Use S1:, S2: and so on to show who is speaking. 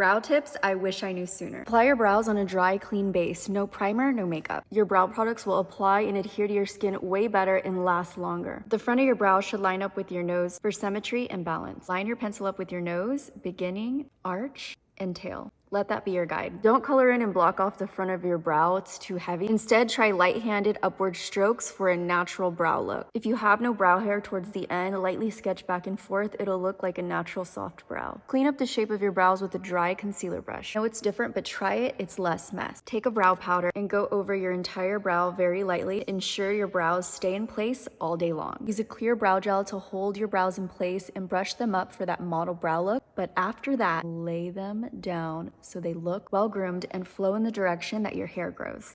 S1: Brow tips I wish I knew sooner. Apply your brows on a dry, clean base. No primer, no makeup. Your brow products will apply and adhere to your skin way better and last longer. The front of your brow should line up with your nose for symmetry and balance. Line your pencil up with your nose, beginning, arch, and tail. Let that be your guide. Don't color in and block off the front of your brow, it's too heavy. Instead, try light-handed upward strokes for a natural brow look. If you have no brow hair towards the end, lightly sketch back and forth, it'll look like a natural soft brow. Clean up the shape of your brows with a dry concealer brush. I know it's different, but try it, it's less mess. Take a brow powder and go over your entire brow very lightly. Ensure your brows stay in place all day long. Use a clear brow gel to hold your brows in place and brush them up for that model brow look, but after that, lay them down so they look well groomed and flow in the direction that your hair grows.